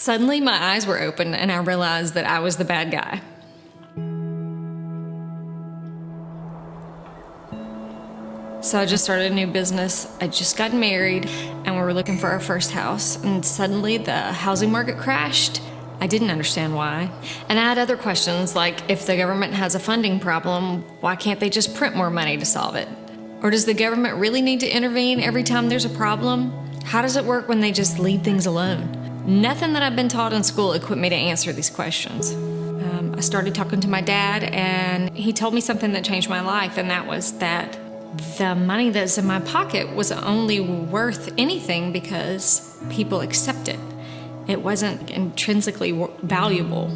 Suddenly, my eyes were open and I realized that I was the bad guy. So I just started a new business. I just got married and we were looking for our first house. And suddenly the housing market crashed. I didn't understand why. And I had other questions like if the government has a funding problem, why can't they just print more money to solve it? Or does the government really need to intervene every time there's a problem? How does it work when they just leave things alone? Nothing that I've been taught in school equipped me to answer these questions. Um, I started talking to my dad, and he told me something that changed my life, and that was that the money that's in my pocket was only worth anything because people accept it. It wasn't intrinsically valuable.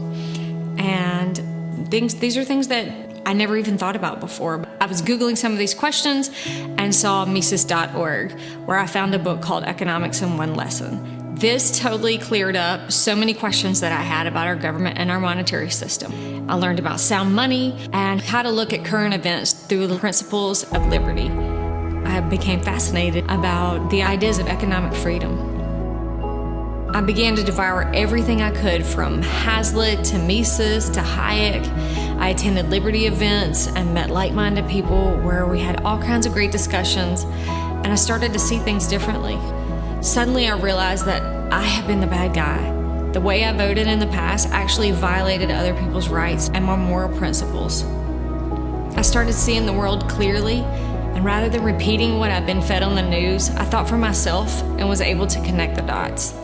And things, these are things that I never even thought about before. I was Googling some of these questions and saw Mises.org, where I found a book called Economics in One Lesson. This totally cleared up so many questions that I had about our government and our monetary system. I learned about sound money and how to look at current events through the principles of liberty. I became fascinated about the ideas of economic freedom. I began to devour everything I could from Hazlitt to Mises to Hayek. I attended Liberty events and met like minded people where we had all kinds of great discussions, and I started to see things differently. Suddenly, I realized that I have been the bad guy. The way I voted in the past actually violated other people's rights and my moral principles. I started seeing the world clearly, and rather than repeating what I'd been fed on the news, I thought for myself and was able to connect the dots.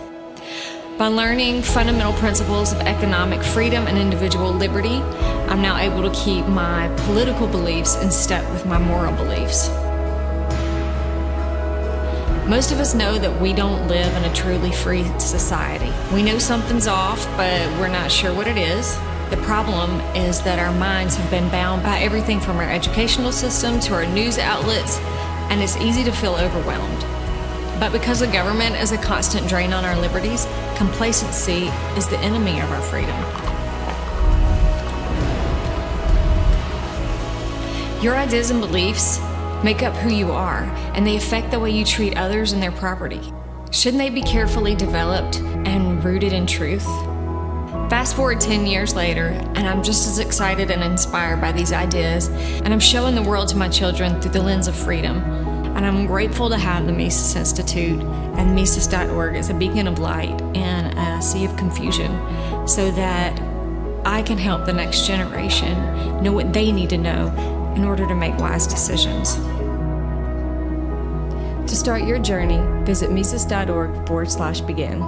By learning fundamental principles of economic freedom and individual liberty, I'm now able to keep my political beliefs in step with my moral beliefs. Most of us know that we don't live in a truly free society. We know something's off, but we're not sure what it is. The problem is that our minds have been bound by everything from our educational system to our news outlets, and it's easy to feel overwhelmed. But because the government is a constant drain on our liberties, complacency is the enemy of our freedom. Your ideas and beliefs make up who you are, and they affect the way you treat others and their property. Shouldn't they be carefully developed and rooted in truth? Fast forward 10 years later, and I'm just as excited and inspired by these ideas, and I'm showing the world to my children through the lens of freedom. And I'm grateful to have the Mises Institute and Mises.org as a beacon of light in a sea of confusion so that I can help the next generation know what they need to know in order to make wise decisions. To start your journey, visit Mises.org forward slash begin.